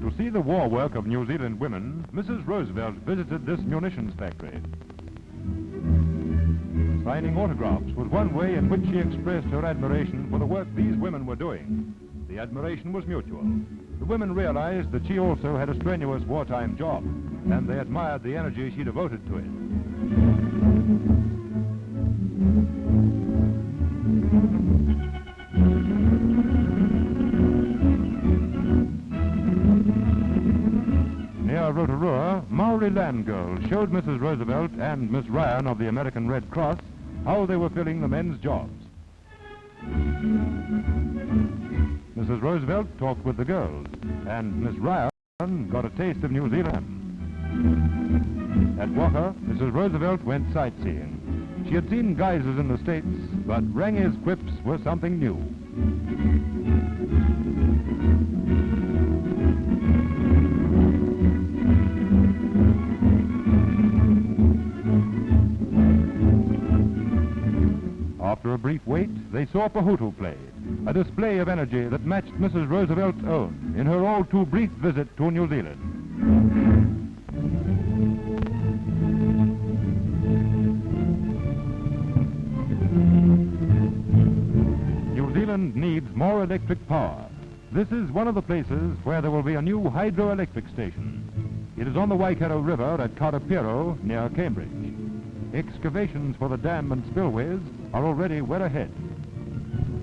To see the war work of New Zealand women, Mrs. Roosevelt visited this munitions factory. Signing autographs was one way in which she expressed her admiration for the work these women were doing. The admiration was mutual. The women realized that she also had a strenuous wartime job, and they admired the energy she devoted to it. Near Rotorua, Maori land girls showed Mrs. Roosevelt and Miss Ryan of the American Red Cross how they were filling the men's jobs. Mrs. Roosevelt talked with the girls, and Miss Ryan got a taste of New Zealand. At Whaka, Mrs. Roosevelt went sightseeing. She had seen geysers in the States, but Rangi's quips were something new. Wait, they saw Pohutu play, a display of energy that matched Mrs. Roosevelt's own in her all too brief visit to New Zealand. New Zealand needs more electric power. This is one of the places where there will be a new hydroelectric station. It is on the Waikato River at Karapiro near Cambridge. Excavations for the dam and spillways are already well ahead.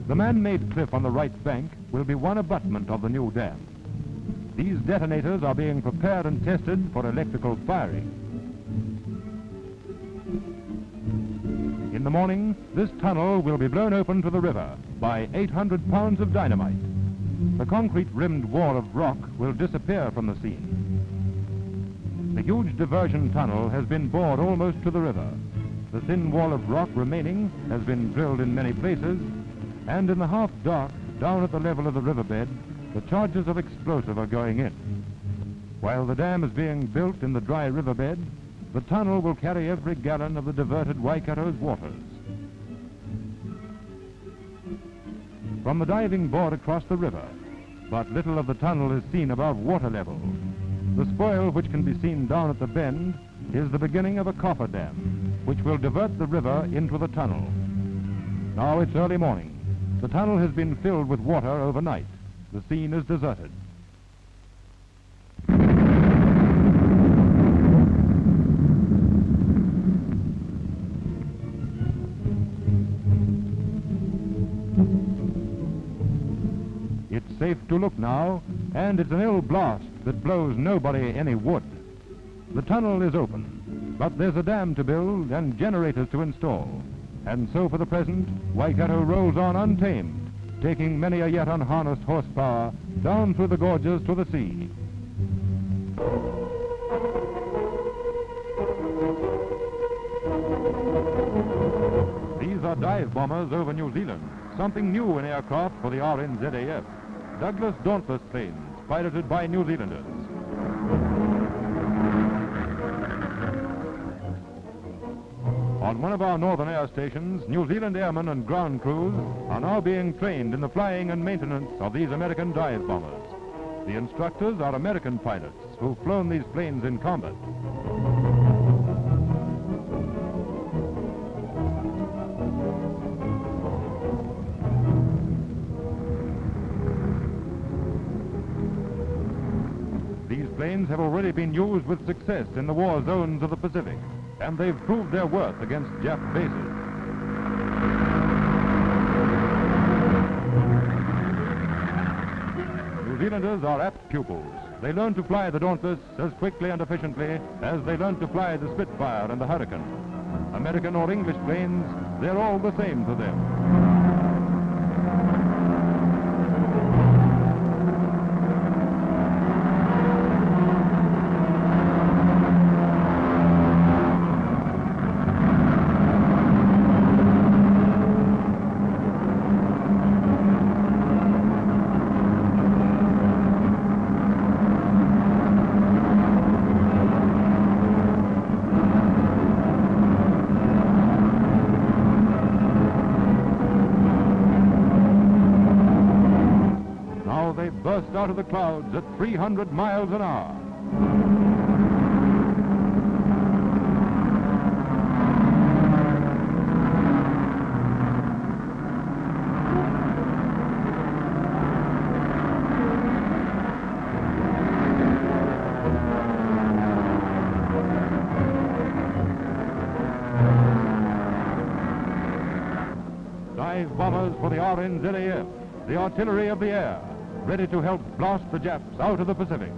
The man-made cliff on the right bank will be one abutment of the new dam. These detonators are being prepared and tested for electrical firing. In the morning, this tunnel will be blown open to the river by 800 pounds of dynamite. The concrete-rimmed wall of rock will disappear from the scene. The huge diversion tunnel has been bored almost to the river. The thin wall of rock remaining has been drilled in many places, and in the half dark, down at the level of the riverbed, the charges of explosive are going in. While the dam is being built in the dry riverbed, the tunnel will carry every gallon of the diverted Waikato's waters. From the diving board across the river, but little of the tunnel is seen above water level. The spoil which can be seen down at the bend is the beginning of a coffer dam, which will divert the river into the tunnel. Now it's early morning. The tunnel has been filled with water overnight. The scene is deserted. It's safe to look now, and it's an ill blast that blows nobody any wood. The tunnel is open, but there's a dam to build and generators to install. And so for the present, Waikato rolls on untamed, taking many a yet unharnessed horsepower down through the gorges to the sea. These are dive bombers over New Zealand, something new in aircraft for the RNZAF. Douglas Dauntless planes, piloted by New Zealanders. On one of our northern air stations, New Zealand airmen and ground crews are now being trained in the flying and maintenance of these American dive bombers. The instructors are American pilots who've flown these planes in combat. Planes have already been used with success in the war zones of the Pacific, and they've proved their worth against Jap bases. New Zealanders are apt pupils. They learn to fly the Dauntless as quickly and efficiently as they learn to fly the Spitfire and the Hurricane. American or English planes, they're all the same to them. Out of the clouds at 300 miles an hour. Dive bombers for the RNZAF, the artillery of the air, ready to help blast the Japs out of the Pacific.